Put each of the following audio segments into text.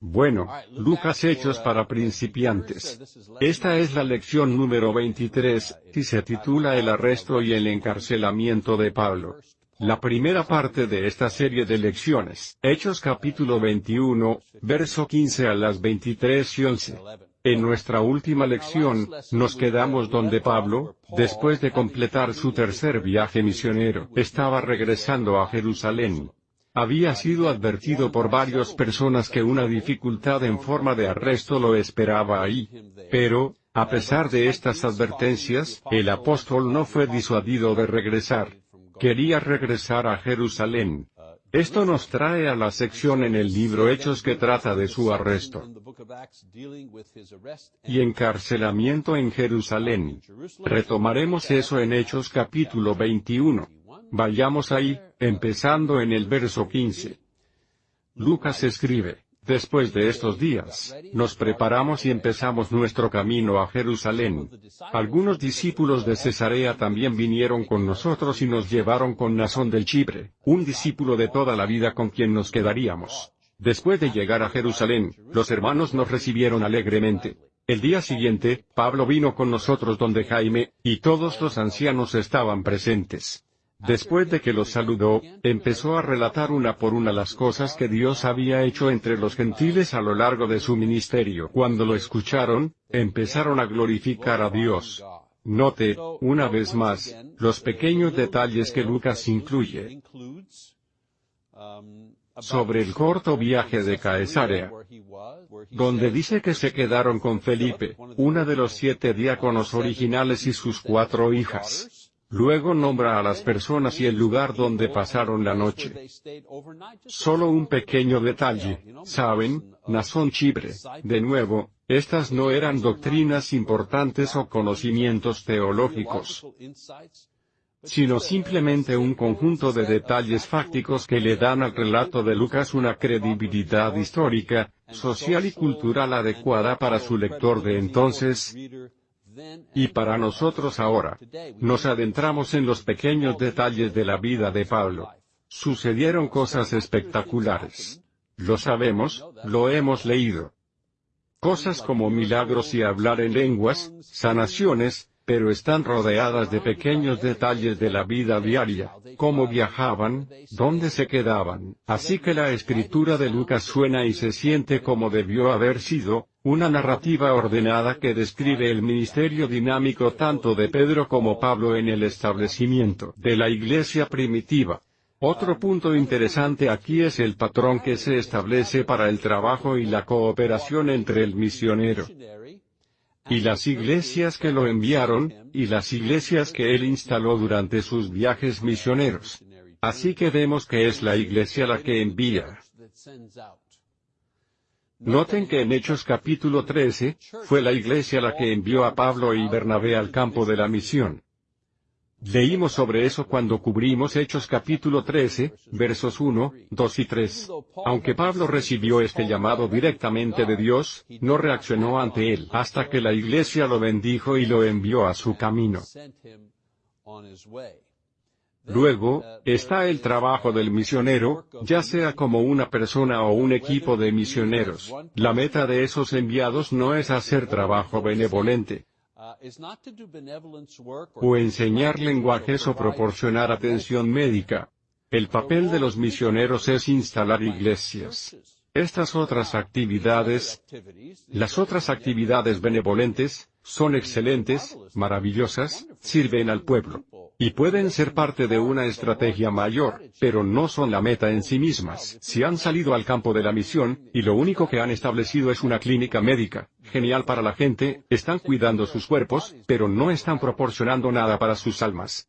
Bueno, Lucas Hechos para principiantes. Esta es la lección número 23, y se titula El arresto y el encarcelamiento de Pablo. La primera parte de esta serie de lecciones, Hechos capítulo 21, verso 15 a las 23 y 11. En nuestra última lección, nos quedamos donde Pablo, después de completar su tercer viaje misionero, estaba regresando a Jerusalén. Había sido advertido por varias personas que una dificultad en forma de arresto lo esperaba ahí. Pero, a pesar de estas advertencias, el apóstol no fue disuadido de regresar. Quería regresar a Jerusalén. Esto nos trae a la sección en el libro Hechos que trata de su arresto y encarcelamiento en Jerusalén. Retomaremos eso en Hechos capítulo 21. Vayamos ahí, empezando en el verso 15. Lucas escribe, Después de estos días, nos preparamos y empezamos nuestro camino a Jerusalén. Algunos discípulos de Cesarea también vinieron con nosotros y nos llevaron con Nazón del Chipre, un discípulo de toda la vida con quien nos quedaríamos. Después de llegar a Jerusalén, los hermanos nos recibieron alegremente. El día siguiente, Pablo vino con nosotros donde Jaime, y todos los ancianos estaban presentes. Después de que los saludó, empezó a relatar una por una las cosas que Dios había hecho entre los gentiles a lo largo de su ministerio. Cuando lo escucharon, empezaron a glorificar a Dios. Note, una vez más, los pequeños detalles que Lucas incluye sobre el corto viaje de Caesarea, donde dice que se quedaron con Felipe, una de los siete diáconos originales y sus cuatro hijas. Luego nombra a las personas y el lugar donde pasaron la noche. Solo un pequeño detalle, ¿saben? Nazón Chibre, de nuevo, estas no eran doctrinas importantes o conocimientos teológicos, sino simplemente un conjunto de detalles fácticos que le dan al relato de Lucas una credibilidad histórica, social y cultural adecuada para su lector de entonces, y para nosotros ahora, nos adentramos en los pequeños detalles de la vida de Pablo. Sucedieron cosas espectaculares. Lo sabemos, lo hemos leído. Cosas como milagros y hablar en lenguas, sanaciones, pero están rodeadas de pequeños detalles de la vida diaria, cómo viajaban, dónde se quedaban. Así que la escritura de Lucas suena y se siente como debió haber sido, una narrativa ordenada que describe el ministerio dinámico tanto de Pedro como Pablo en el establecimiento de la iglesia primitiva. Otro punto interesante aquí es el patrón que se establece para el trabajo y la cooperación entre el misionero y las iglesias que lo enviaron, y las iglesias que él instaló durante sus viajes misioneros. Así que vemos que es la iglesia la que envía. Noten que en Hechos capítulo 13, fue la iglesia la que envió a Pablo y Bernabé al campo de la misión. Leímos sobre eso cuando cubrimos Hechos capítulo 13, versos 1, 2 y 3. Aunque Pablo recibió este llamado directamente de Dios, no reaccionó ante él hasta que la iglesia lo bendijo y lo envió a su camino. Luego, está el trabajo del misionero, ya sea como una persona o un equipo de misioneros. La meta de esos enviados no es hacer trabajo benevolente, o enseñar lenguajes o proporcionar atención médica. El papel de los misioneros es instalar iglesias. Estas otras actividades, las otras actividades benevolentes, son excelentes, maravillosas, sirven al pueblo. Y pueden ser parte de una estrategia mayor, pero no son la meta en sí mismas. Si han salido al campo de la misión, y lo único que han establecido es una clínica médica, genial para la gente, están cuidando sus cuerpos, pero no están proporcionando nada para sus almas.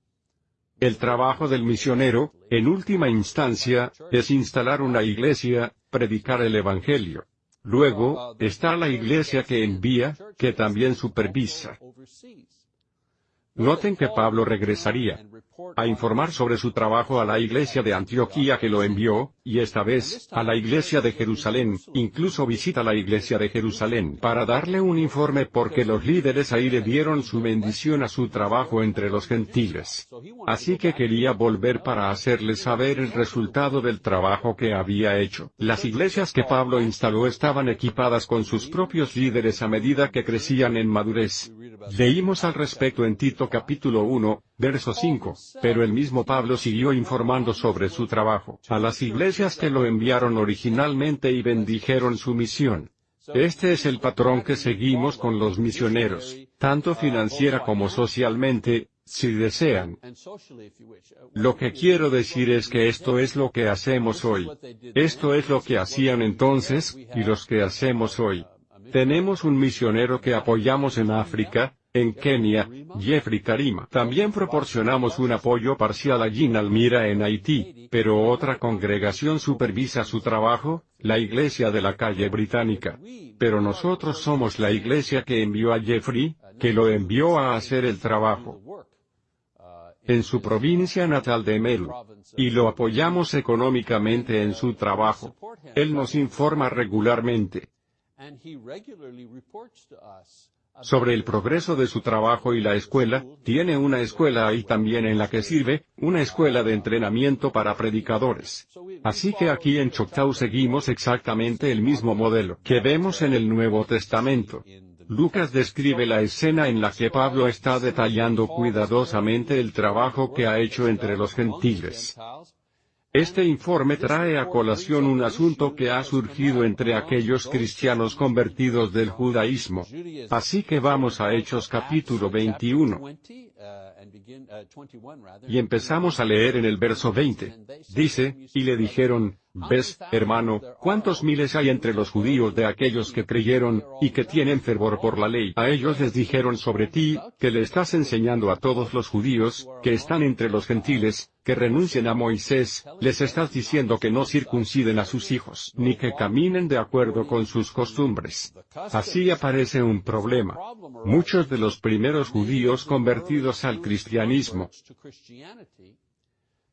El trabajo del misionero, en última instancia, es instalar una iglesia, predicar el Evangelio. Luego, está la iglesia que envía, que también supervisa. Noten que Pablo regresaría a informar sobre su trabajo a la iglesia de Antioquía que lo envió, y esta vez, a la iglesia de Jerusalén, incluso visita la iglesia de Jerusalén para darle un informe porque los líderes ahí le dieron su bendición a su trabajo entre los gentiles. Así que quería volver para hacerle saber el resultado del trabajo que había hecho. Las iglesias que Pablo instaló estaban equipadas con sus propios líderes a medida que crecían en madurez. Leímos al respecto en Tito capítulo 1, verso 5, pero el mismo Pablo siguió informando sobre su trabajo a las iglesias que lo enviaron originalmente y bendijeron su misión. Este es el patrón que seguimos con los misioneros, tanto financiera como socialmente, si desean. Lo que quiero decir es que esto es lo que hacemos hoy. Esto es lo que hacían entonces, y los que hacemos hoy. Tenemos un misionero que apoyamos en África, en Kenia, Jeffrey Karima. También proporcionamos un apoyo parcial a Gin Almira en Haití, pero otra congregación supervisa su trabajo, la iglesia de la calle británica. Pero nosotros somos la iglesia que envió a Jeffrey, que lo envió a hacer el trabajo en su provincia natal de Melu. Y lo apoyamos económicamente en su trabajo. Él nos informa regularmente sobre el progreso de su trabajo y la escuela, tiene una escuela ahí también en la que sirve, una escuela de entrenamiento para predicadores. Así que aquí en Choctaw seguimos exactamente el mismo modelo que vemos en el Nuevo Testamento. Lucas describe la escena en la que Pablo está detallando cuidadosamente el trabajo que ha hecho entre los gentiles. Este informe trae a colación un asunto que ha surgido entre aquellos cristianos convertidos del judaísmo. Así que vamos a Hechos capítulo 21. Y empezamos a leer en el verso 20. Dice, y le dijeron, ¿Ves, hermano, cuántos miles hay entre los judíos de aquellos que creyeron, y que tienen fervor por la ley? A ellos les dijeron sobre ti, que le estás enseñando a todos los judíos, que están entre los gentiles, que renuncien a Moisés, les estás diciendo que no circunciden a sus hijos, ni que caminen de acuerdo con sus costumbres. Así aparece un problema. Muchos de los primeros judíos convertidos al cristianismo,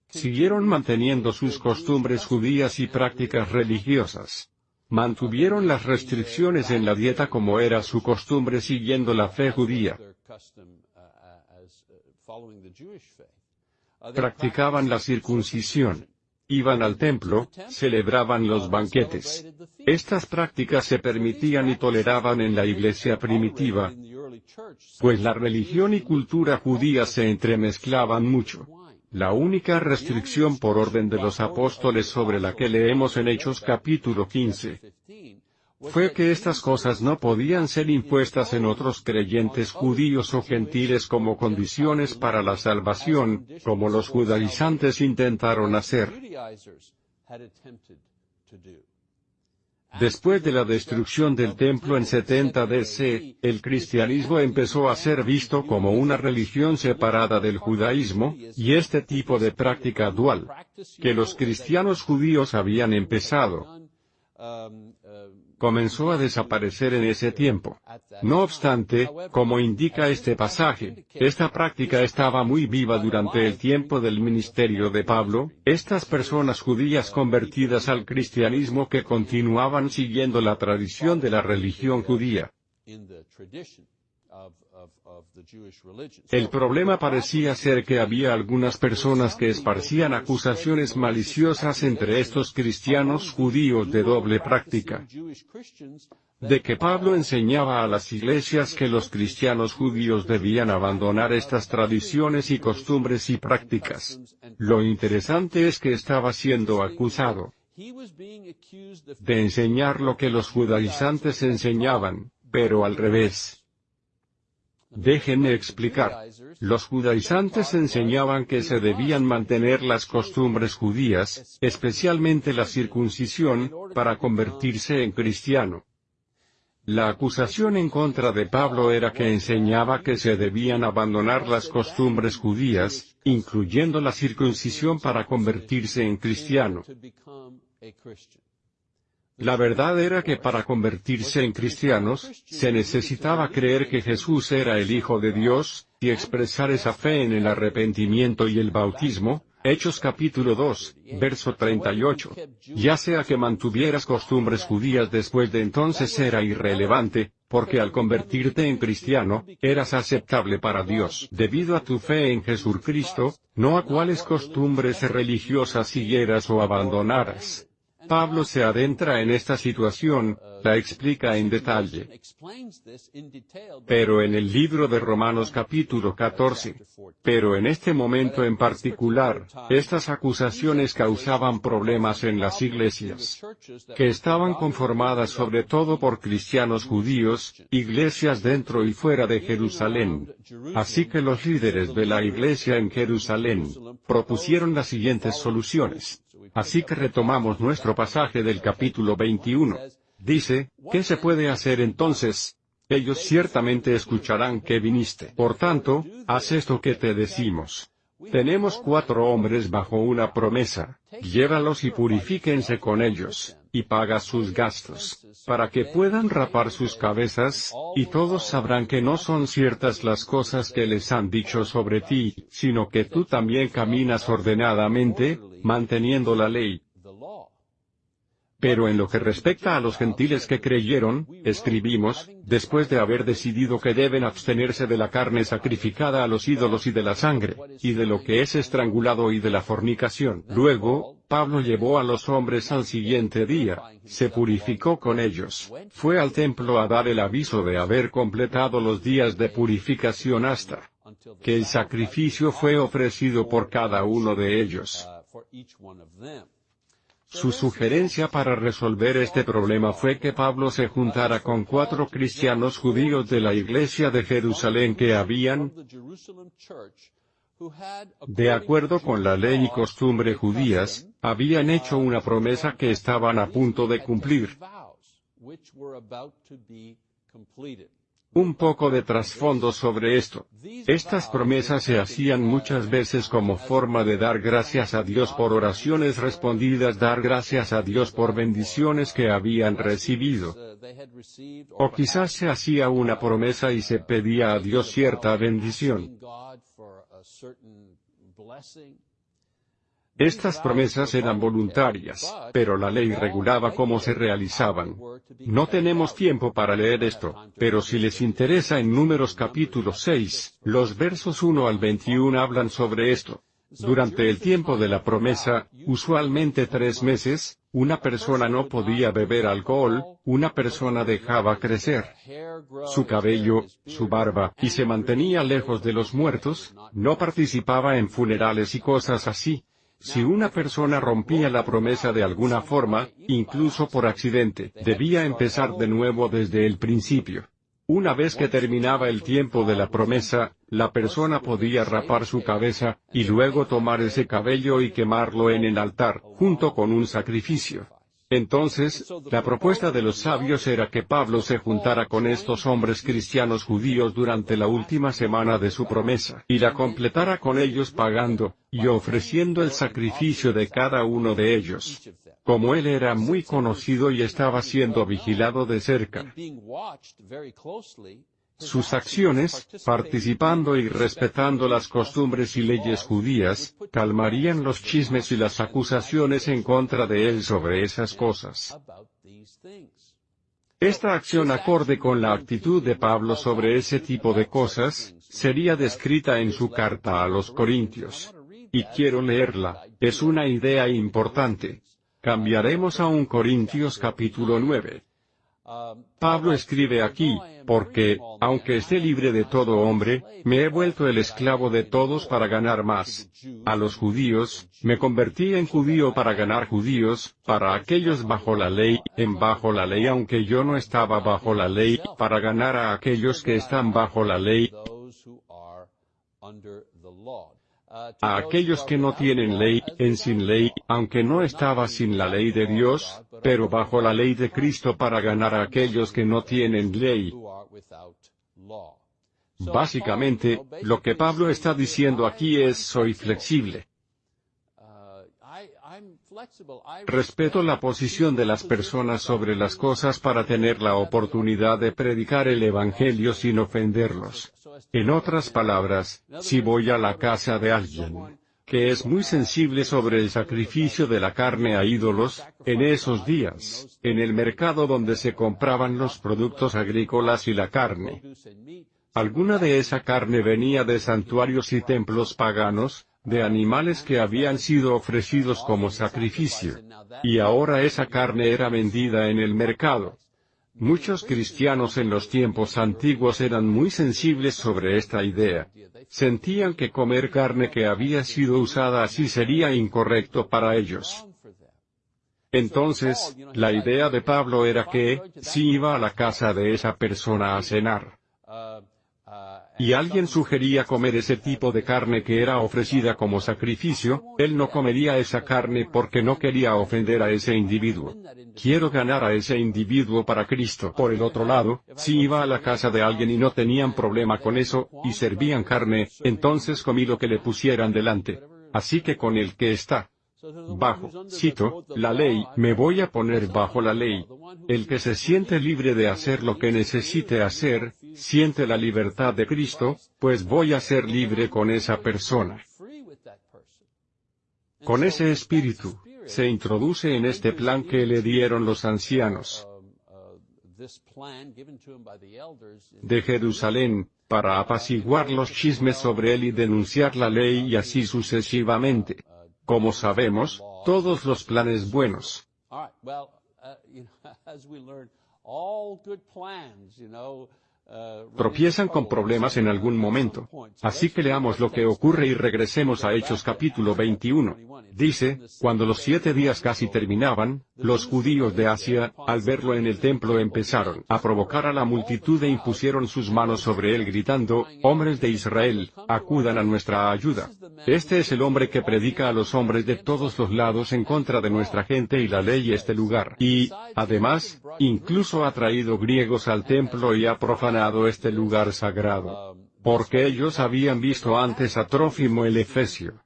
siguieron manteniendo sus costumbres judías y prácticas religiosas. Mantuvieron las restricciones en la dieta como era su costumbre siguiendo la fe judía. Practicaban la circuncisión. Iban al templo, celebraban los banquetes. Estas prácticas se permitían y toleraban en la iglesia primitiva, pues la religión y cultura judía se entremezclaban mucho. La única restricción por orden de los apóstoles sobre la que leemos en Hechos capítulo 15 fue que estas cosas no podían ser impuestas en otros creyentes judíos o gentiles como condiciones para la salvación, como los judaizantes intentaron hacer. Después de la destrucción del templo en 70 DC, el cristianismo empezó a ser visto como una religión separada del judaísmo, y este tipo de práctica dual, que los cristianos judíos habían empezado, comenzó a desaparecer en ese tiempo. No obstante, como indica este pasaje, esta práctica estaba muy viva durante el tiempo del ministerio de Pablo, estas personas judías convertidas al cristianismo que continuaban siguiendo la tradición de la religión judía. El problema parecía ser que había algunas personas que esparcían acusaciones maliciosas entre estos cristianos judíos de doble práctica. De que Pablo enseñaba a las iglesias que los cristianos judíos debían abandonar estas tradiciones y costumbres y prácticas. Lo interesante es que estaba siendo acusado de enseñar lo que los judaizantes enseñaban, pero al revés. Déjenme explicar. Los judaizantes enseñaban que se debían mantener las costumbres judías, especialmente la circuncisión, para convertirse en cristiano. La acusación en contra de Pablo era que enseñaba que se debían abandonar las costumbres judías, incluyendo la circuncisión para convertirse en cristiano. La verdad era que para convertirse en cristianos, se necesitaba creer que Jesús era el Hijo de Dios, y expresar esa fe en el arrepentimiento y el bautismo, Hechos capítulo 2, verso 38. Ya sea que mantuvieras costumbres judías después de entonces era irrelevante, porque al convertirte en cristiano, eras aceptable para Dios debido a tu fe en Jesucristo, no a cuáles costumbres religiosas siguieras o abandonaras. Pablo se adentra en esta situación, la explica en detalle. Pero en el libro de Romanos capítulo 14. Pero en este momento en particular, estas acusaciones causaban problemas en las iglesias, que estaban conformadas sobre todo por cristianos judíos, iglesias dentro y fuera de Jerusalén. Así que los líderes de la iglesia en Jerusalén, propusieron las siguientes soluciones. Así que retomamos nuestro pasaje del capítulo 21. Dice, ¿qué se puede hacer entonces? Ellos ciertamente escucharán que viniste. Por tanto, haz esto que te decimos. Tenemos cuatro hombres bajo una promesa, llévalos y purifíquense con ellos, y paga sus gastos, para que puedan rapar sus cabezas, y todos sabrán que no son ciertas las cosas que les han dicho sobre ti, sino que tú también caminas ordenadamente, manteniendo la ley. Pero en lo que respecta a los gentiles que creyeron, escribimos, después de haber decidido que deben abstenerse de la carne sacrificada a los ídolos y de la sangre, y de lo que es estrangulado y de la fornicación. Luego, Pablo llevó a los hombres al siguiente día, se purificó con ellos, fue al templo a dar el aviso de haber completado los días de purificación hasta que el sacrificio fue ofrecido por cada uno de ellos. Su sugerencia para resolver este problema fue que Pablo se juntara con cuatro cristianos judíos de la iglesia de Jerusalén que habían, de acuerdo con la ley y costumbre judías, habían hecho una promesa que estaban a punto de cumplir. Un poco de trasfondo sobre esto. Estas promesas se hacían muchas veces como forma de dar gracias a Dios por oraciones respondidas, dar gracias a Dios por bendiciones que habían recibido. O quizás se hacía una promesa y se pedía a Dios cierta bendición. Estas promesas eran voluntarias, pero la ley regulaba cómo se realizaban. No tenemos tiempo para leer esto, pero si les interesa en Números capítulo 6, los versos 1 al 21 hablan sobre esto. Durante el tiempo de la promesa, usualmente tres meses, una persona no podía beber alcohol, una persona dejaba crecer su cabello, su barba, y se mantenía lejos de los muertos, no participaba en funerales y cosas así. Si una persona rompía la promesa de alguna forma, incluso por accidente, debía empezar de nuevo desde el principio. Una vez que terminaba el tiempo de la promesa, la persona podía rapar su cabeza, y luego tomar ese cabello y quemarlo en el altar, junto con un sacrificio. Entonces, la propuesta de los sabios era que Pablo se juntara con estos hombres cristianos judíos durante la última semana de su promesa, y la completara con ellos pagando, y ofreciendo el sacrificio de cada uno de ellos. Como él era muy conocido y estaba siendo vigilado de cerca, sus acciones, participando y respetando las costumbres y leyes judías, calmarían los chismes y las acusaciones en contra de él sobre esas cosas. Esta acción acorde con la actitud de Pablo sobre ese tipo de cosas, sería descrita en su carta a los Corintios. Y quiero leerla, es una idea importante. Cambiaremos a un Corintios capítulo 9. Pablo escribe aquí, porque, aunque esté libre de todo hombre, me he vuelto el esclavo de todos para ganar más. A los judíos, me convertí en judío para ganar judíos, para aquellos bajo la ley, en bajo la ley aunque yo no estaba bajo la ley, para ganar a aquellos que están bajo la ley a aquellos que no tienen ley, en sin ley, aunque no estaba sin la ley de Dios, pero bajo la ley de Cristo para ganar a aquellos que no tienen ley. Básicamente, lo que Pablo está diciendo aquí es soy flexible. Respeto la posición de las personas sobre las cosas para tener la oportunidad de predicar el Evangelio sin ofenderlos. En otras palabras, si voy a la casa de alguien que es muy sensible sobre el sacrificio de la carne a ídolos, en esos días, en el mercado donde se compraban los productos agrícolas y la carne. Alguna de esa carne venía de santuarios y templos paganos, de animales que habían sido ofrecidos como sacrificio. Y ahora esa carne era vendida en el mercado. Muchos cristianos en los tiempos antiguos eran muy sensibles sobre esta idea. Sentían que comer carne que había sido usada así sería incorrecto para ellos. Entonces, la idea de Pablo era que, si iba a la casa de esa persona a cenar, y alguien sugería comer ese tipo de carne que era ofrecida como sacrificio, él no comería esa carne porque no quería ofender a ese individuo. Quiero ganar a ese individuo para Cristo. Por el otro lado, si iba a la casa de alguien y no tenían problema con eso, y servían carne, entonces comí lo que le pusieran delante. Así que con el que está bajo, cito, la ley, me voy a poner bajo la ley. El que se siente libre de hacer lo que necesite hacer, siente la libertad de Cristo, pues voy a ser libre con esa persona. Con ese espíritu, se introduce en este plan que le dieron los ancianos de Jerusalén, para apaciguar los chismes sobre él y denunciar la ley y así sucesivamente. Como sabemos, todos los planes buenos tropiezan con problemas en algún momento. Así que leamos lo que ocurre y regresemos a Hechos capítulo 21. Dice, cuando los siete días casi terminaban, los judíos de Asia, al verlo en el templo empezaron a provocar a la multitud e impusieron sus manos sobre él gritando, hombres de Israel, acudan a nuestra ayuda. Este es el hombre que predica a los hombres de todos los lados en contra de nuestra gente y la ley y este lugar. Y, además, incluso ha traído griegos al templo y ha profanado este lugar sagrado porque ellos habían visto antes a Trófimo el Efesio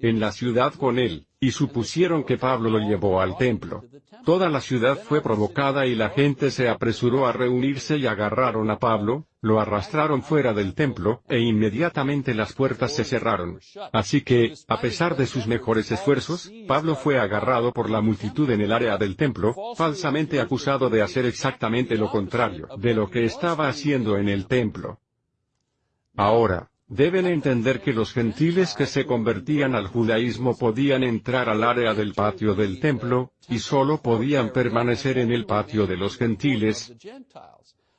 en la ciudad con él, y supusieron que Pablo lo llevó al templo. Toda la ciudad fue provocada y la gente se apresuró a reunirse y agarraron a Pablo, lo arrastraron fuera del templo, e inmediatamente las puertas se cerraron. Así que, a pesar de sus mejores esfuerzos, Pablo fue agarrado por la multitud en el área del templo, falsamente acusado de hacer exactamente lo contrario de lo que estaba haciendo en el templo. Ahora, Deben entender que los gentiles que se convertían al judaísmo podían entrar al área del patio del templo, y solo podían permanecer en el patio de los gentiles,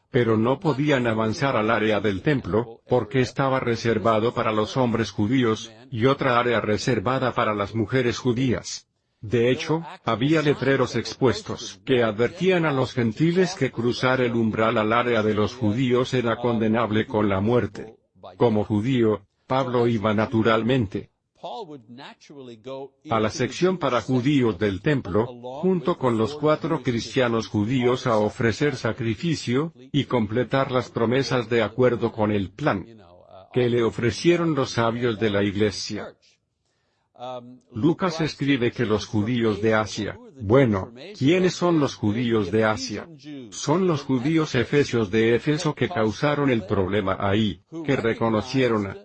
pero no podían avanzar al área del templo, porque estaba reservado para los hombres judíos, y otra área reservada para las mujeres judías. De hecho, había letreros expuestos que advertían a los gentiles que cruzar el umbral al área de los judíos era condenable con la muerte. Como judío, Pablo iba naturalmente a la sección para judíos del templo, junto con los cuatro cristianos judíos a ofrecer sacrificio, y completar las promesas de acuerdo con el plan que le ofrecieron los sabios de la iglesia. Lucas escribe que los judíos de Asia, bueno, ¿quiénes son los judíos de Asia? Son los judíos efesios de Éfeso que causaron el problema ahí, que reconocieron a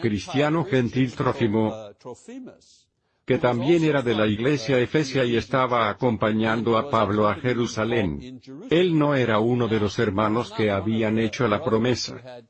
cristiano gentil Trófimo, que también era de la iglesia efesia y estaba acompañando a Pablo a Jerusalén. Él no era uno de los hermanos que habían hecho la promesa.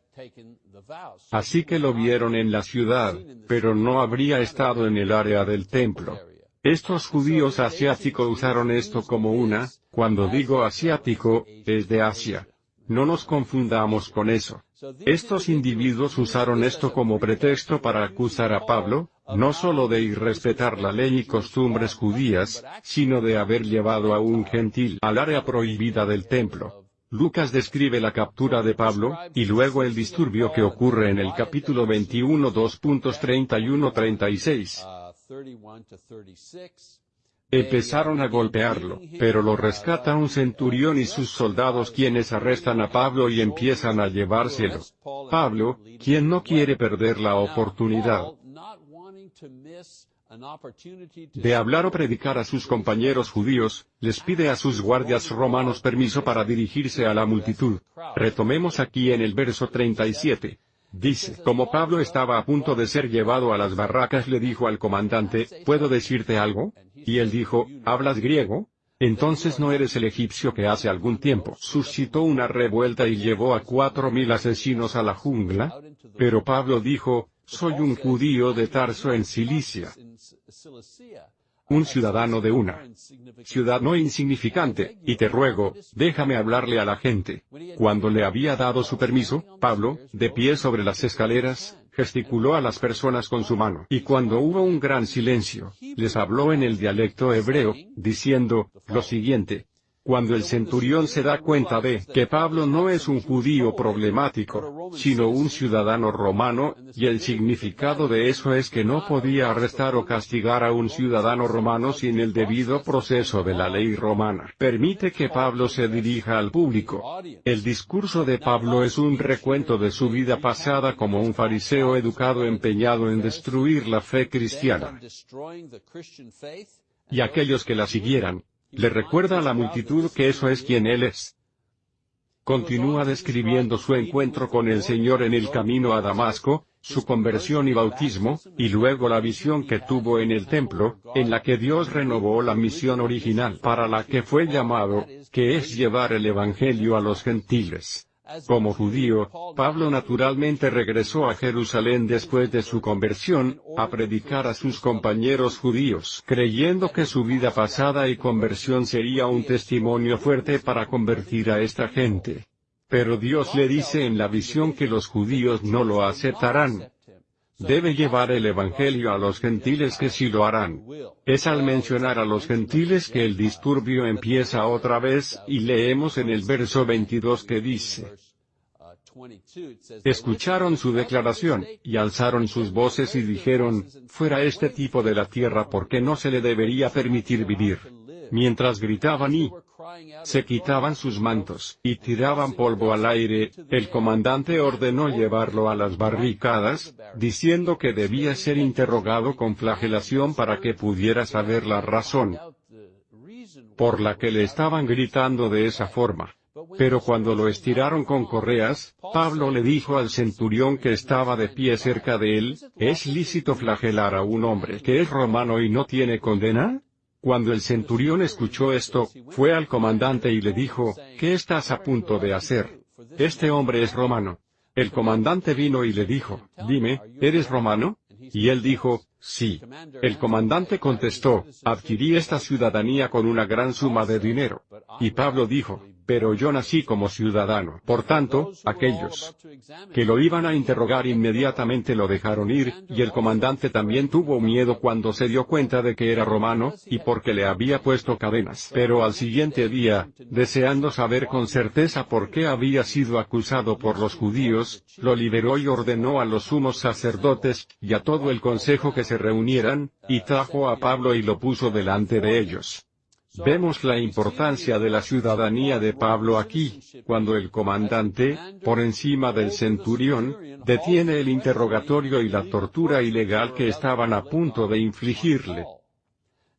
Así que lo vieron en la ciudad, pero no habría estado en el área del templo. Estos judíos asiáticos usaron esto como una, cuando digo asiático, es de Asia. No nos confundamos con eso. Estos individuos usaron esto como pretexto para acusar a Pablo, no solo de irrespetar la ley y costumbres judías, sino de haber llevado a un gentil al área prohibida del templo. Lucas describe la captura de Pablo, y luego el disturbio que ocurre en el capítulo 21 2.31-36. Empezaron a golpearlo, pero lo rescata un centurión y sus soldados quienes arrestan a Pablo y empiezan a llevárselo. Pablo, quien no quiere perder la oportunidad de hablar o predicar a sus compañeros judíos, les pide a sus guardias romanos permiso para dirigirse a la multitud. Retomemos aquí en el verso 37. Dice, como Pablo estaba a punto de ser llevado a las barracas le dijo al comandante, ¿puedo decirte algo? Y él dijo, ¿hablas griego? Entonces no eres el egipcio que hace algún tiempo suscitó una revuelta y llevó a cuatro mil asesinos a la jungla? Pero Pablo dijo, soy un judío de Tarso en Cilicia. Un ciudadano de una ciudad no insignificante, y te ruego, déjame hablarle a la gente. Cuando le había dado su permiso, Pablo, de pie sobre las escaleras, gesticuló a las personas con su mano. Y cuando hubo un gran silencio, les habló en el dialecto hebreo, diciendo, lo siguiente, cuando el centurión se da cuenta de que Pablo no es un judío problemático, sino un ciudadano romano, y el significado de eso es que no podía arrestar o castigar a un ciudadano romano sin el debido proceso de la ley romana. Permite que Pablo se dirija al público. El discurso de Pablo es un recuento de su vida pasada como un fariseo educado empeñado en destruir la fe cristiana. Y aquellos que la siguieran, le recuerda a la multitud que eso es quien Él es. Continúa describiendo su encuentro con el Señor en el camino a Damasco, su conversión y bautismo, y luego la visión que tuvo en el templo, en la que Dios renovó la misión original para la que fue llamado, que es llevar el Evangelio a los gentiles. Como judío, Pablo naturalmente regresó a Jerusalén después de su conversión, a predicar a sus compañeros judíos, creyendo que su vida pasada y conversión sería un testimonio fuerte para convertir a esta gente. Pero Dios le dice en la visión que los judíos no lo aceptarán, debe llevar el Evangelio a los gentiles que sí lo harán. Es al mencionar a los gentiles que el disturbio empieza otra vez, y leemos en el verso 22 que dice, Escucharon su declaración, y alzaron sus voces y dijeron, fuera este tipo de la tierra porque no se le debería permitir vivir. Mientras gritaban y se quitaban sus mantos, y tiraban polvo al aire, el comandante ordenó llevarlo a las barricadas, diciendo que debía ser interrogado con flagelación para que pudiera saber la razón por la que le estaban gritando de esa forma. Pero cuando lo estiraron con correas, Pablo le dijo al centurión que estaba de pie cerca de él, ¿es lícito flagelar a un hombre que es romano y no tiene condena? Cuando el centurión escuchó esto, fue al comandante y le dijo, ¿qué estás a punto de hacer? Este hombre es romano. El comandante vino y le dijo, dime, ¿eres romano? Y él dijo, sí. El comandante contestó, adquirí esta ciudadanía con una gran suma de dinero. Y Pablo dijo, pero yo nací como ciudadano. Por tanto, aquellos que lo iban a interrogar inmediatamente lo dejaron ir, y el comandante también tuvo miedo cuando se dio cuenta de que era romano, y porque le había puesto cadenas. Pero al siguiente día, deseando saber con certeza por qué había sido acusado por los judíos, lo liberó y ordenó a los sumos sacerdotes, y a todo el consejo que se reunieran, y trajo a Pablo y lo puso delante de ellos. Vemos la importancia de la ciudadanía de Pablo aquí, cuando el comandante, por encima del centurión, detiene el interrogatorio y la tortura ilegal que estaban a punto de infligirle.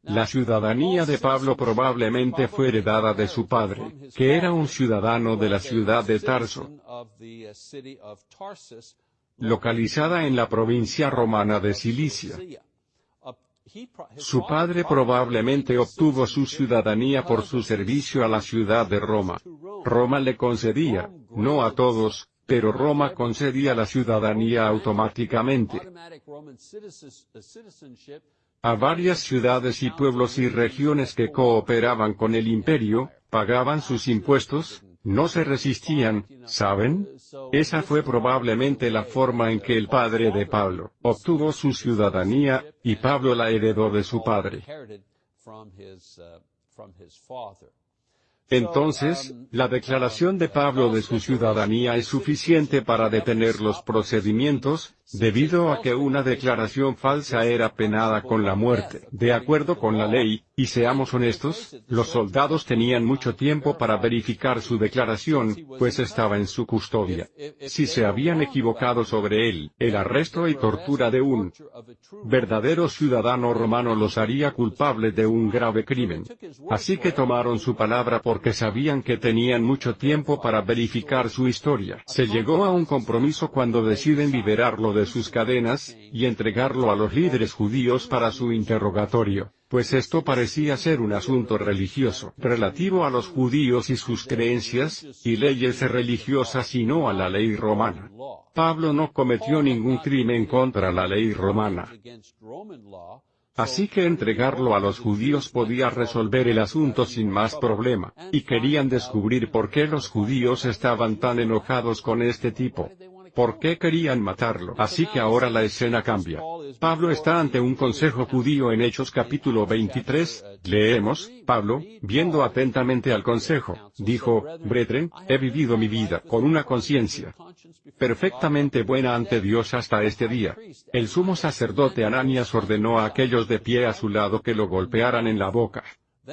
La ciudadanía de Pablo probablemente fue heredada de su padre, que era un ciudadano de la ciudad de Tarso, localizada en la provincia romana de Cilicia. Su padre probablemente obtuvo su ciudadanía por su servicio a la ciudad de Roma. Roma le concedía, no a todos, pero Roma concedía la ciudadanía automáticamente a varias ciudades y pueblos y regiones que cooperaban con el imperio, pagaban sus impuestos, no se resistían, ¿saben? Esa fue probablemente la forma en que el padre de Pablo obtuvo su ciudadanía, y Pablo la heredó de su padre. Entonces, la declaración de Pablo de su ciudadanía es suficiente para detener los procedimientos, debido a que una declaración falsa era penada con la muerte, de acuerdo con la ley, y seamos honestos, los soldados tenían mucho tiempo para verificar su declaración, pues estaba en su custodia. Si se habían equivocado sobre él, el arresto y tortura de un verdadero ciudadano romano los haría culpable de un grave crimen. Así que tomaron su palabra porque sabían que tenían mucho tiempo para verificar su historia. Se llegó a un compromiso cuando deciden liberarlo de sus cadenas, y entregarlo a los líderes judíos para su interrogatorio pues esto parecía ser un asunto religioso, relativo a los judíos y sus creencias, y leyes religiosas y no a la ley romana. Pablo no cometió ningún crimen contra la ley romana. Así que entregarlo a los judíos podía resolver el asunto sin más problema, y querían descubrir por qué los judíos estaban tan enojados con este tipo. ¿Por qué querían matarlo? Así que ahora la escena cambia. Pablo está ante un consejo judío en Hechos capítulo 23, leemos, Pablo, viendo atentamente al consejo, dijo, Brethren, he vivido mi vida con una conciencia perfectamente buena ante Dios hasta este día. El sumo sacerdote Ananias ordenó a aquellos de pie a su lado que lo golpearan en la boca.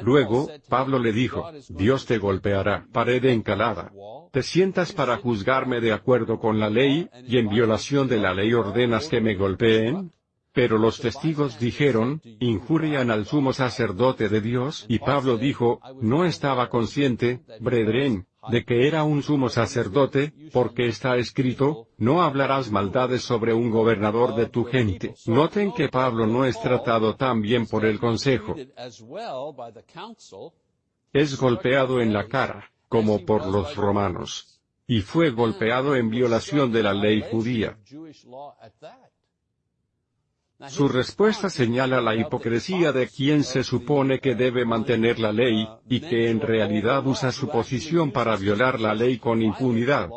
Luego, Pablo le dijo, Dios te golpeará, pared encalada. Te sientas para juzgarme de acuerdo con la ley, y en violación de la ley ordenas que me golpeen. Pero los testigos dijeron, injurian al sumo sacerdote de Dios, y Pablo dijo, no estaba consciente, brethren, de que era un sumo sacerdote, porque está escrito, no hablarás maldades sobre un gobernador de tu gente. Noten que Pablo no es tratado tan bien por el consejo. Es golpeado en la cara, como por los romanos. Y fue golpeado en violación de la ley judía. Su respuesta señala la hipocresía de quien se supone que debe mantener la ley, y que en realidad usa su posición para violar la ley con impunidad.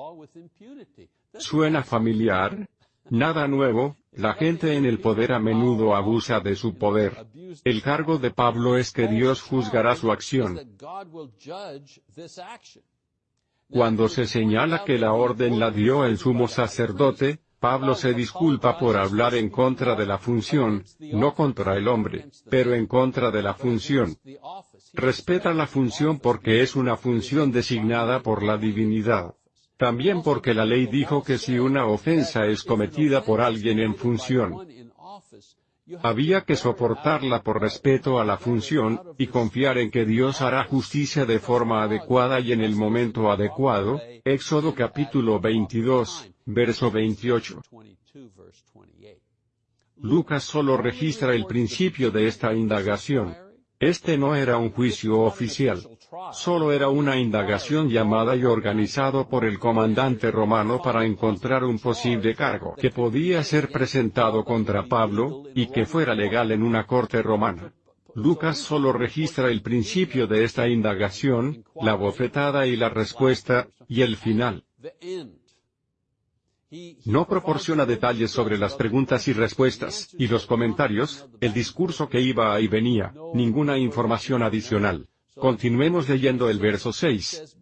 ¿Suena familiar? Nada nuevo, la gente en el poder a menudo abusa de su poder. El cargo de Pablo es que Dios juzgará su acción. Cuando se señala que la orden la dio el sumo sacerdote, Pablo se disculpa por hablar en contra de la función, no contra el hombre, pero en contra de la función. Respeta la función porque es una función designada por la divinidad. También porque la ley dijo que si una ofensa es cometida por alguien en función, había que soportarla por respeto a la función, y confiar en que Dios hará justicia de forma adecuada y en el momento adecuado. Éxodo capítulo 22, verso 28. Lucas solo registra el principio de esta indagación. Este no era un juicio oficial. Solo era una indagación llamada y organizado por el comandante romano para encontrar un posible cargo que podía ser presentado contra Pablo, y que fuera legal en una corte romana. Lucas solo registra el principio de esta indagación, la bofetada y la respuesta, y el final. No proporciona detalles sobre las preguntas y respuestas, y los comentarios, el discurso que iba y venía, ninguna información adicional. Continuemos leyendo el verso 6.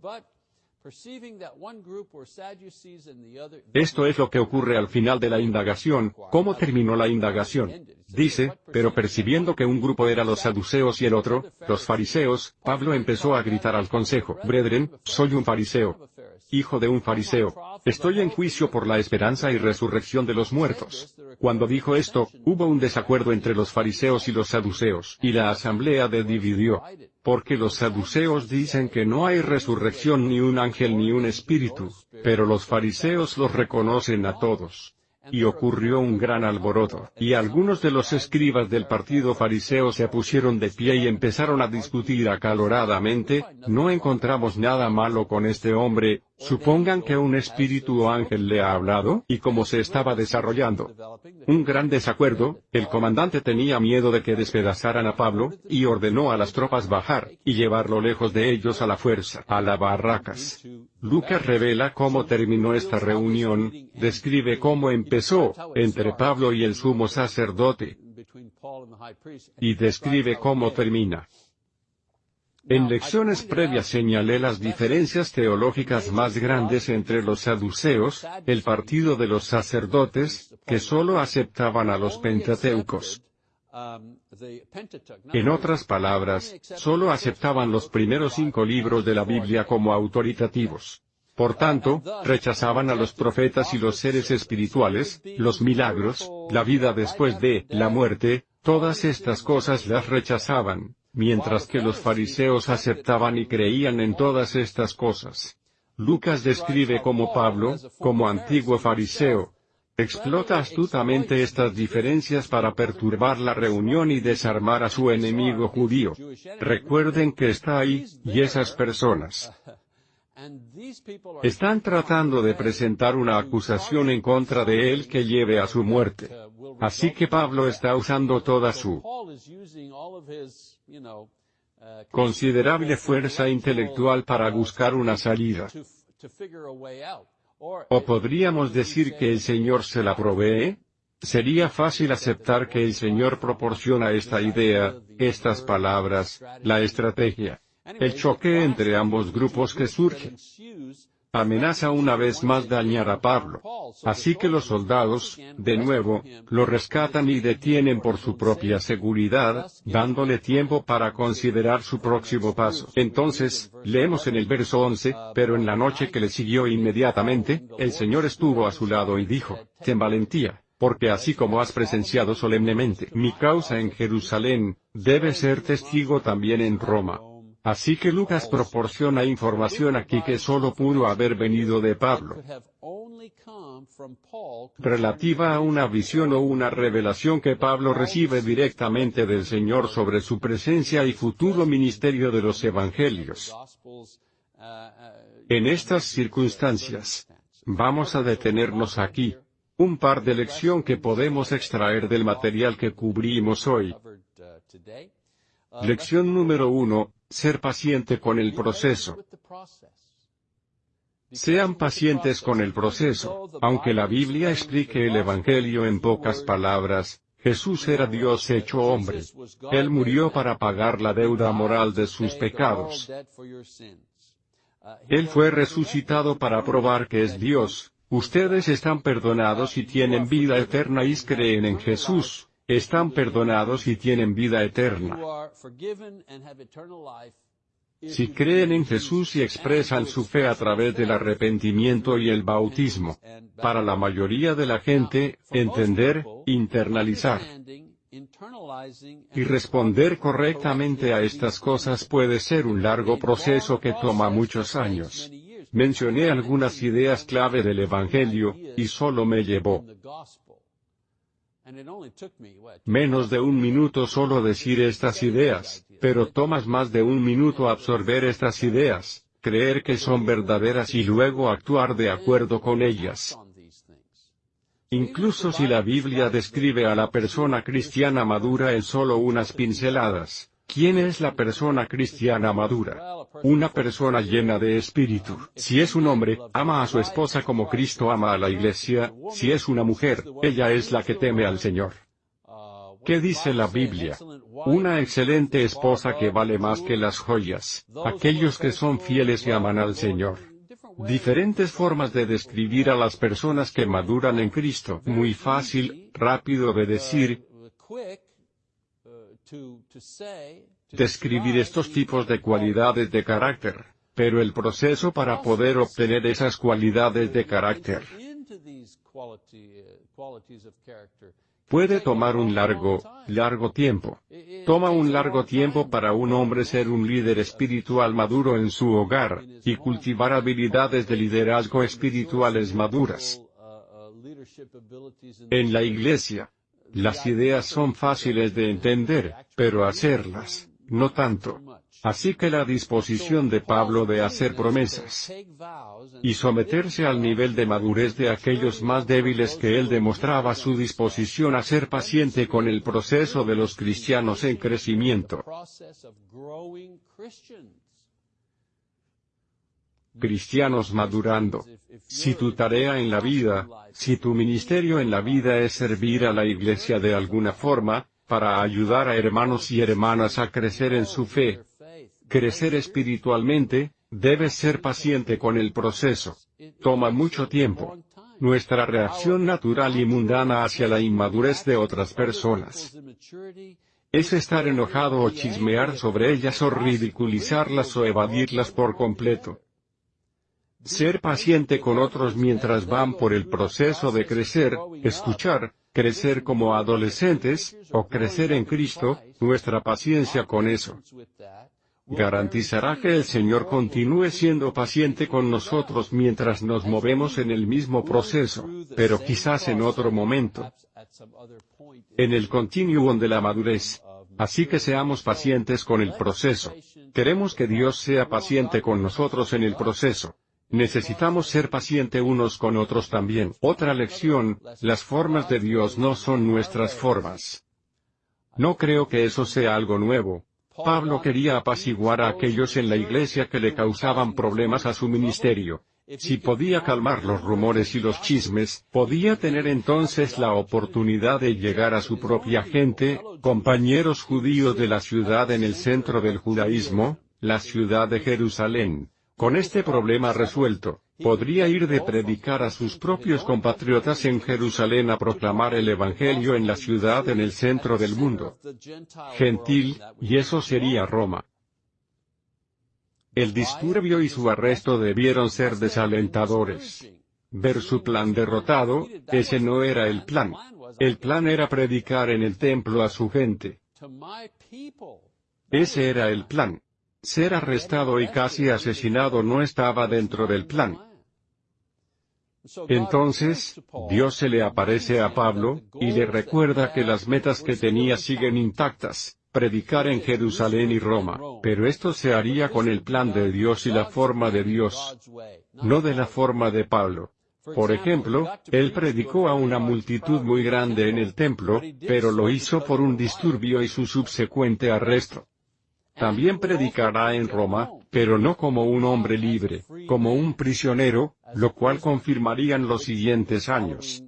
Esto es lo que ocurre al final de la indagación. ¿Cómo terminó la indagación? Dice, pero percibiendo que un grupo era los saduceos y el otro, los fariseos, Pablo empezó a gritar al consejo, Brethren, soy un fariseo. Hijo de un fariseo. Estoy en juicio por la esperanza y resurrección de los muertos. Cuando dijo esto, hubo un desacuerdo entre los fariseos y los saduceos, y la asamblea de dividió. Porque los saduceos dicen que no hay resurrección ni un ángel ni un espíritu, pero los fariseos los reconocen a todos. Y ocurrió un gran alboroto, y algunos de los escribas del partido fariseo se pusieron de pie y empezaron a discutir acaloradamente, no encontramos nada malo con este hombre, Supongan que un espíritu o ángel le ha hablado, y cómo se estaba desarrollando. Un gran desacuerdo, el comandante tenía miedo de que despedazaran a Pablo, y ordenó a las tropas bajar, y llevarlo lejos de ellos a la fuerza, a las barracas. Lucas revela cómo terminó esta reunión, describe cómo empezó, entre Pablo y el sumo sacerdote, y describe cómo termina. En lecciones previas señalé las diferencias teológicas más grandes entre los saduceos, el partido de los sacerdotes, que solo aceptaban a los pentateucos. En otras palabras, solo aceptaban los primeros cinco libros de la Biblia como autoritativos. Por tanto, rechazaban a los profetas y los seres espirituales, los milagros, la vida después de la muerte, todas estas cosas las rechazaban, mientras que los fariseos aceptaban y creían en todas estas cosas. Lucas describe como Pablo, como antiguo fariseo, explota astutamente estas diferencias para perturbar la reunión y desarmar a su enemigo judío. Recuerden que está ahí, y esas personas están tratando de presentar una acusación en contra de él que lleve a su muerte. Así que Pablo está usando toda su considerable fuerza intelectual para buscar una salida. O podríamos decir que el Señor se la provee. Sería fácil aceptar que el Señor proporciona esta idea, estas palabras, la estrategia. El choque entre ambos grupos que surge amenaza una vez más dañar a Pablo. Así que los soldados, de nuevo, lo rescatan y detienen por su propia seguridad, dándole tiempo para considerar su próximo paso. Entonces, leemos en el verso 11, pero en la noche que le siguió inmediatamente, el Señor estuvo a su lado y dijo, ten valentía, porque así como has presenciado solemnemente mi causa en Jerusalén, debes ser testigo también en Roma. Así que Lucas proporciona información aquí que solo pudo haber venido de Pablo, relativa a una visión o una revelación que Pablo recibe directamente del Señor sobre su presencia y futuro ministerio de los evangelios. En estas circunstancias, vamos a detenernos aquí. Un par de lección que podemos extraer del material que cubrimos hoy. Lección número uno, ser paciente con el proceso. Sean pacientes con el proceso, aunque la Biblia explique el Evangelio en pocas palabras, Jesús era Dios hecho hombre. Él murió para pagar la deuda moral de sus pecados. Él fue resucitado para probar que es Dios. Ustedes están perdonados y tienen vida eterna y creen en Jesús están perdonados y tienen vida eterna. Si creen en Jesús y expresan su fe a través del arrepentimiento y el bautismo. Para la mayoría de la gente, entender, internalizar y responder correctamente a estas cosas puede ser un largo proceso que toma muchos años. Mencioné algunas ideas clave del Evangelio, y solo me llevó Menos de un minuto solo decir estas ideas, pero tomas más de un minuto absorber estas ideas, creer que son verdaderas y luego actuar de acuerdo con ellas. Incluso si la Biblia describe a la persona cristiana madura en solo unas pinceladas, ¿Quién es la persona cristiana madura? Una persona llena de espíritu. Si es un hombre, ama a su esposa como Cristo ama a la iglesia, si es una mujer, ella es la que teme al Señor. ¿Qué dice la Biblia? Una excelente esposa que vale más que las joyas, aquellos que son fieles y aman al Señor. Diferentes formas de describir a las personas que maduran en Cristo. Muy fácil, rápido de decir, describir estos tipos de cualidades de carácter, pero el proceso para poder obtener esas cualidades de carácter puede tomar un largo, largo tiempo. Toma un largo tiempo para un hombre ser un líder espiritual maduro en su hogar, y cultivar habilidades de liderazgo espirituales maduras. En la iglesia, las ideas son fáciles de entender, pero hacerlas, no tanto. Así que la disposición de Pablo de hacer promesas y someterse al nivel de madurez de aquellos más débiles que él demostraba su disposición a ser paciente con el proceso de los cristianos en crecimiento cristianos madurando. Si tu tarea en la vida, si tu ministerio en la vida es servir a la iglesia de alguna forma, para ayudar a hermanos y hermanas a crecer en su fe, crecer espiritualmente, debes ser paciente con el proceso. Toma mucho tiempo. nuestra reacción natural y mundana hacia la inmadurez de otras personas. Es estar enojado o chismear sobre ellas o ridiculizarlas o evadirlas por completo. Ser paciente con otros mientras van por el proceso de crecer, escuchar, crecer como adolescentes, o crecer en Cristo, nuestra paciencia con eso garantizará que el Señor continúe siendo paciente con nosotros mientras nos movemos en el mismo proceso, pero quizás en otro momento. En el continuum de la madurez. Así que seamos pacientes con el proceso. Queremos que Dios sea paciente con nosotros en el proceso. Necesitamos ser paciente unos con otros también. Otra lección, las formas de Dios no son nuestras formas. No creo que eso sea algo nuevo, Pablo quería apaciguar a aquellos en la iglesia que le causaban problemas a su ministerio. Si podía calmar los rumores y los chismes, podía tener entonces la oportunidad de llegar a su propia gente, compañeros judíos de la ciudad en el centro del judaísmo, la ciudad de Jerusalén. Con este problema resuelto, podría ir de predicar a sus propios compatriotas en Jerusalén a proclamar el Evangelio en la ciudad en el centro del mundo gentil, y eso sería Roma. El disturbio y su arresto debieron ser desalentadores. Ver su plan derrotado, ese no era el plan. El plan era predicar en el templo a su gente. Ese era el plan. Ser arrestado y casi asesinado no estaba dentro del plan. Entonces, Dios se le aparece a Pablo, y le recuerda que las metas que tenía siguen intactas, predicar en Jerusalén y Roma, pero esto se haría con el plan de Dios y la forma de Dios, no de la forma de Pablo. Por ejemplo, él predicó a una multitud muy grande en el templo, pero lo hizo por un disturbio y su subsecuente arresto. También predicará en Roma, pero no como un hombre libre, como un prisionero, lo cual confirmarían los siguientes años.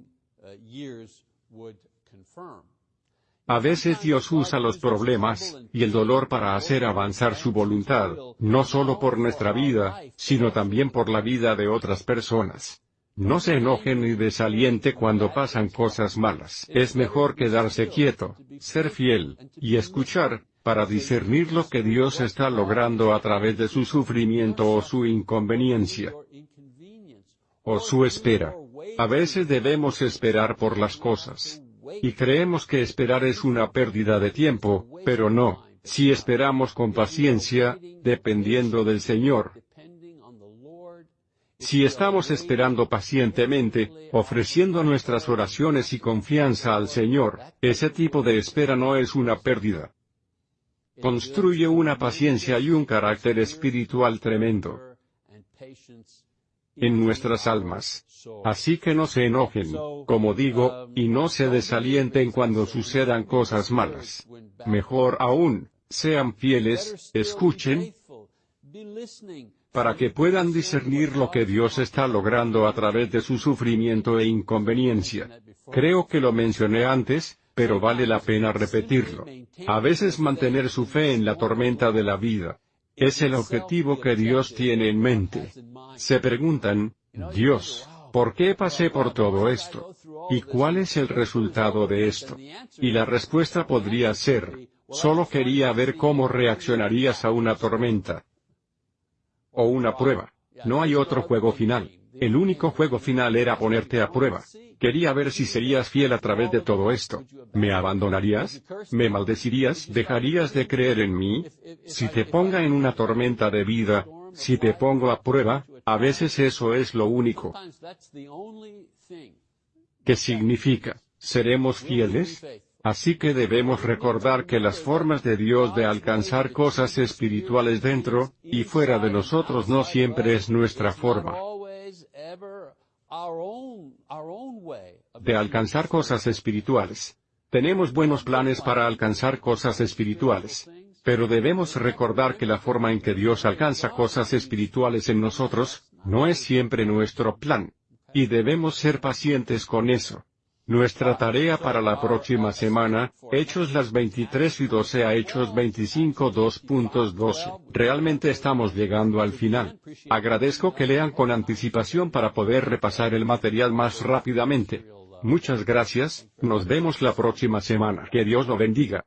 A veces Dios usa los problemas, y el dolor para hacer avanzar su voluntad, no solo por nuestra vida, sino también por la vida de otras personas. No se enojen ni desaliente cuando pasan cosas malas. Es mejor quedarse quieto, ser fiel, y escuchar, para discernir lo que Dios está logrando a través de su sufrimiento o su inconveniencia, o su espera. A veces debemos esperar por las cosas. Y creemos que esperar es una pérdida de tiempo, pero no, si esperamos con paciencia, dependiendo del Señor. Si estamos esperando pacientemente, ofreciendo nuestras oraciones y confianza al Señor, ese tipo de espera no es una pérdida construye una paciencia y un carácter espiritual tremendo en nuestras almas. Así que no se enojen, como digo, y no se desalienten cuando sucedan cosas malas. Mejor aún, sean fieles, escuchen, para que puedan discernir lo que Dios está logrando a través de su sufrimiento e inconveniencia. Creo que lo mencioné antes, pero vale la pena repetirlo. A veces mantener su fe en la tormenta de la vida. Es el objetivo que Dios tiene en mente. Se preguntan, Dios, ¿por qué pasé por todo esto? ¿Y cuál es el resultado de esto? Y la respuesta podría ser, solo quería ver cómo reaccionarías a una tormenta. O una prueba. No hay otro juego final. El único juego final era ponerte a prueba. Quería ver si serías fiel a través de todo esto. ¿Me abandonarías? ¿Me maldecirías? ¿Dejarías de creer en mí? Si te ponga en una tormenta de vida, si te pongo a prueba, a veces eso es lo único. ¿Qué significa? ¿Seremos fieles? Así que debemos recordar que las formas de Dios de alcanzar cosas espirituales dentro y fuera de nosotros no siempre es nuestra forma de alcanzar cosas espirituales. Tenemos buenos planes para alcanzar cosas espirituales. Pero debemos recordar que la forma en que Dios alcanza cosas espirituales en nosotros, no es siempre nuestro plan. Y debemos ser pacientes con eso. Nuestra tarea para la próxima semana, Hechos las 23 y 12 a Hechos 25 2.12. Realmente estamos llegando al final. Agradezco que lean con anticipación para poder repasar el material más rápidamente. Muchas gracias, nos vemos la próxima semana. Que Dios lo bendiga.